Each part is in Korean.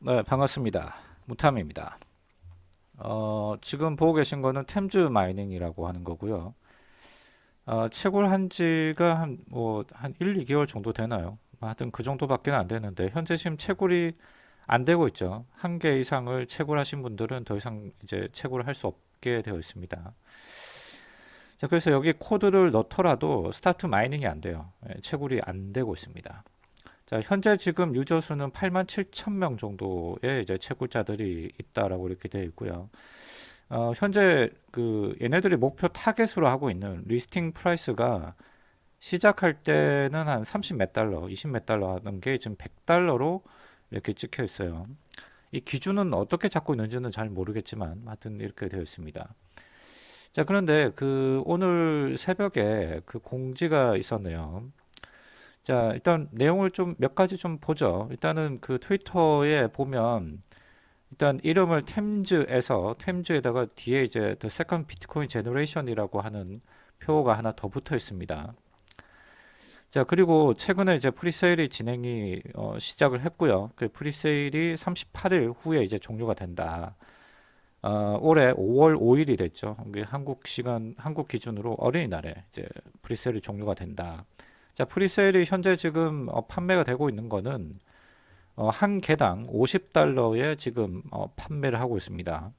네, 반갑습니다. 무탐입니다. 어, 지금 보고 계신 거는 템즈 마이닝이라고 하는 거고요. 어, 채굴 한 지가 한, 뭐, 한 1, 2개월 정도 되나요? 하여튼 그 정도밖에 안 되는데, 현재 지금 채굴이 안 되고 있죠. 한 개 이상을 채굴하신 분들은 더 이상 이제 채굴을 할 수 없게 되어 있습니다. 자, 그래서 여기 코드를 넣더라도 start mining이 안 돼요. 예, 채굴이 안 되고 있습니다. 자, 현재 지금 user 수는 8만 7천 명 정도의 이제 채굴자들이 있다라고 이렇게 되어 있고요. 어, 현재 그 얘네들이 목표 타겟으로 하고 있는 listing price가 시작할 때는 한 30 몇 달러, 20 몇 달러 하는 게 지금 100달러로 이렇게 찍혀 있어요. 이 기준은 어떻게 잡고 있는지는 잘 모르겠지만 하여튼 이렇게 되어 있습니다. 자, 그런데 그 오늘 새벽에 그 공지가 있었네요. 자, 일단 내용을 좀 몇 가지 좀 보죠. 일단은 그 트위터에 보면 일단 이름을 템즈에서 템즈에다가 뒤에 이제 The Second Bitcoin Generation이라고 하는 표가 하나 더 붙어 있습니다. 자, 그리고 최근에 이제 프리세일이 진행이 어, 시작을 했고요. 그 프리세일이 38일 후에 이제 종료가 된다. 어, 올해 5월 5일이 됐죠. 한국 시간, 한국 기준으로 어린이날에 이제 presale이 종료가 된다. 자, presale이 현재 지금 어, 판매가 되고 있는 거는 어, 한 개당 50달러에 지금 어, 판매를 하고 있습니다.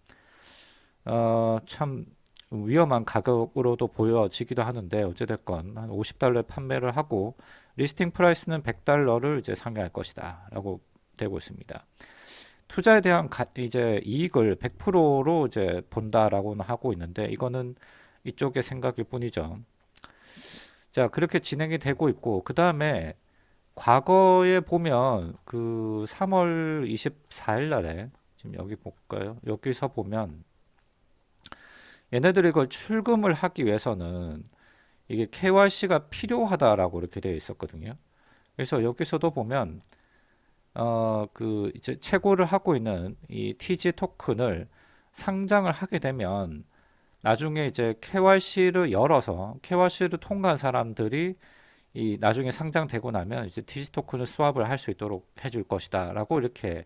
어, 참 위험한 가격으로도 보여지기도 하는데 어찌됐건 한 50달러에 판매를 하고 listing price는 100달러를 이제 상회할 것이다 라고 되고 있습니다. 투자에 대한 가, 이제 이익을 100%로 이제 본다라고는 하고 있는데 이거는 이쪽의 생각일 뿐이죠. 자, 그렇게 진행이 되고 있고, 그 다음에 과거에 보면 그 3월 24일 날에, 지금 여기 볼까요? 여기서 보면 얘네들이 이걸 출금을 하기 위해서는 이게 KYC가 필요하다라고 이렇게 되어 있었거든요. 그래서 여기서도 보면 어 그 이제 채굴을 하고 있는 이 TG 토큰을 상장을 하게 되면 나중에 이제 KYC를 열어서 KYC를 통과한 사람들이 이 나중에 상장되고 나면 이제 디지 토큰을 스왑을 할 수 있도록 해줄 것이다 라고 이렇게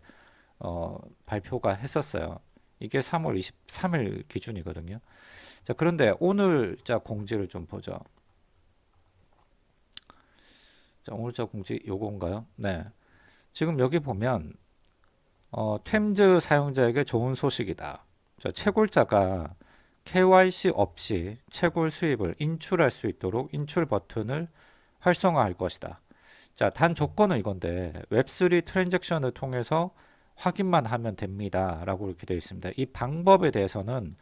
어, 발표가 했었어요. 이게 3월 23일 기준이거든요. 자 그런데 오늘 자 공지를 좀 보죠. 자 오늘 자 공지 요건가요? 네. 지금 여기 보면 어, 템즈 사용자에게 좋은 소식이다. 자, 채굴자가 KYC 없이 채굴 수입을 인출할 수 있도록 인출 버튼을 활성화할 것이다. 자, 단 조건은 이건데 웹3 트랜잭션을 통해서 확인만 하면 됩니다. 라고 이렇게 되어 있습니다. 이 방법에 대해서는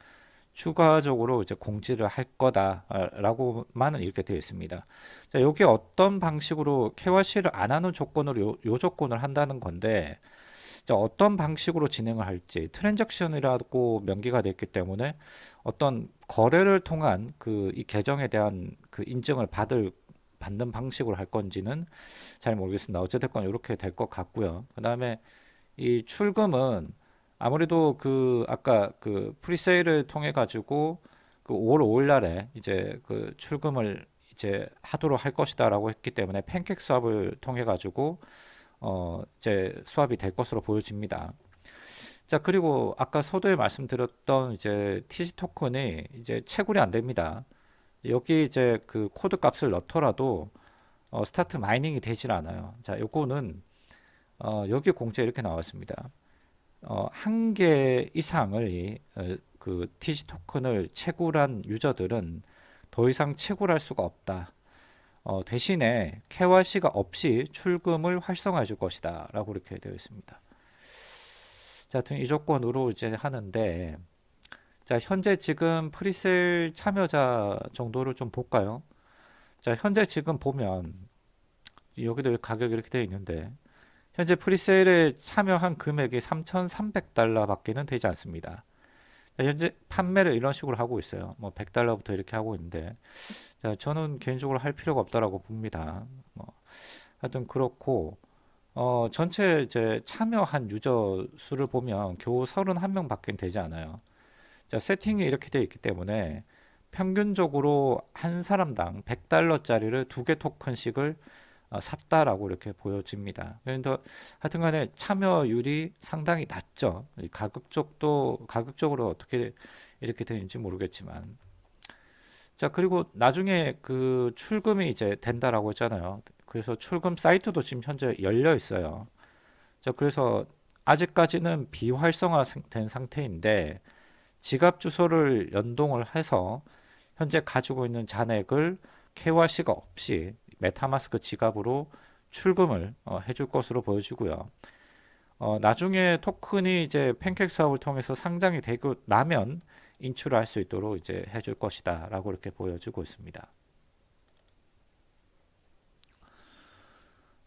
추가적으로 이제 공지를 할 거다라고만은 이렇게 되어 있습니다. 자, 여기 어떤 방식으로 KYC를 안 하는 조건으로 요, 요 조건을 한다는 건데 자, 어떤 방식으로 진행을 할지 트랜잭션이라고 명기가 됐기 때문에 어떤 거래를 통한 그 이 계정에 대한 그 인증을 받을 받는 방식으로 할 건지는 잘 모르겠습니다. 어쨌든 이렇게 될 것 같고요. 그 다음에 이 출금은 아무래도 그 아까 그 프리세일을 통해 가지고 그 5월 5일 날에 이제 그 출금을 이제 하도록 할 것이다라고 했기 때문에 PancakeSwap을 통해 가지고 어 이제 스왑이 될 것으로 보여집니다. 자 그리고 아까 서두에 말씀드렸던 이제 TG 토큰이 이제 채굴이 안 됩니다. 여기 이제 그 코드 값을 넣더라도 어, start mining이 되질 않아요. 자 요거는 어, 여기 공지에 이렇게 나왔습니다. 어, 한 개 이상을 어, 그 TC 토큰을 채굴한 유저들은 더 이상 채굴할 수가 없다. 어, 대신에 KYC가 없이 출금을 활성화해 줄 것이다 라고 이렇게 되어 있습니다 자, 이 조건으로 이제 하는데 자, 현재 지금 프리셀 참여자 정도를 좀 볼까요? 자, 현재 지금 보면 여기도 가격이 이렇게 되어 있는데 현재 프리세일에 참여한 금액이 3,300달러 밖에는 되지 않습니다. 현재 판매를 이런 식으로 하고 있어요. 뭐 100달러부터 이렇게 하고 있는데 자, 저는 개인적으로 할 필요가 없다라고 봅니다. 뭐, 하여튼 그렇고 어, 전체 이제 참여한 유저 수를 보면 겨우 31명 밖에 되지 않아요. 자, 세팅이 이렇게 되어 있기 때문에 평균적으로 한 사람당 100달러짜리를 두 개 토큰씩을 어, 샀다라고 이렇게 보여집니다. 그런데 하여튼 간에 참여율이 상당히 낮죠. 쪽도 가격적으로 어떻게 이렇게 되는지 모르겠지만 자 그리고 나중에 그 출금이 이제 된다라고 했잖아요. 그래서 출금 사이트도 지금 현재 열려 있어요. 자 그래서 아직까지는 비활성화 된 상태인데 지갑 주소를 연동을 해서 현재 가지고 있는 잔액을 KYC가 없이 MetaMask 지갑으로 출금을 어, 해줄 것으로 보여지고요. 어, 나중에 토큰이 이제 PancakeSwap을 통해서 상장이 되고 나면 인출을 할수 있도록 이제 해줄 것이다 라고 이렇게 보여지고 있습니다.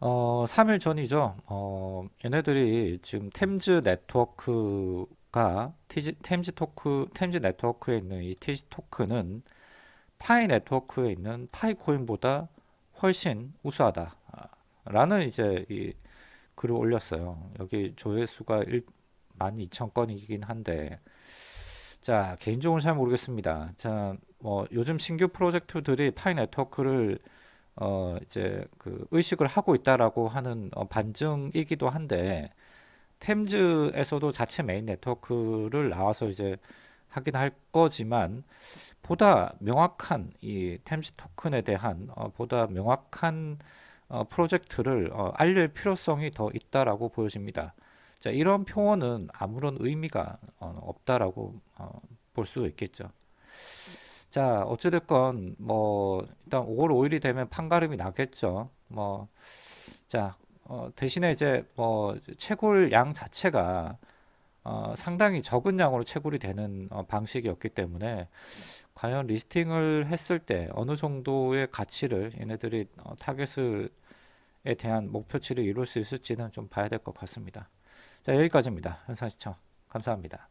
어, 3일 전이죠. 어, 얘네들이 지금 템즈 네트워크가 TG, 템즈 토크, 템즈 네트워크에 있는 이 TG 토큰은 Pi Network에 있는 Pi 코인보다 훨씬 우수하다. 라는 이제 이 글을 올렸어요. 여기 조회수가 1, 12,000 건이긴 한데 자 개인적으로 잘 모르겠습니다. 자 뭐 요즘 신규 프로젝트들이 Pi Network를 어 이제 그 의식을 하고 있다라고 하는 어 반증이기도 한데 템즈에서도 자체 메인 네트워크를 나와서 이제 하긴 할 거지만 보다 명확한 이 템즈 토큰에 대한 어 보다 명확한 어 프로젝트를 어 알릴 필요성이 더 있다라고 보여집니다. 자, 이런 표현은 아무런 의미가 어, 없다라고 어, 볼수 있겠죠. 자, 어찌됐건 뭐 일단 5월 5일이 되면 판가름이 나겠죠. 뭐 자, 어, 대신에 이제 뭐 채굴 양 자체가 어, 상당히 적은 양으로 채굴이 되는 어, 방식이었기 때문에 과연 리스팅을 했을 때 어느 정도의 가치를 얘네들이 어, 타겟에 대한 목표치를 이룰 수 있을지는 좀 봐야 될 것 같습니다. 자 여기까지입니다. 현상 시청 감사합니다.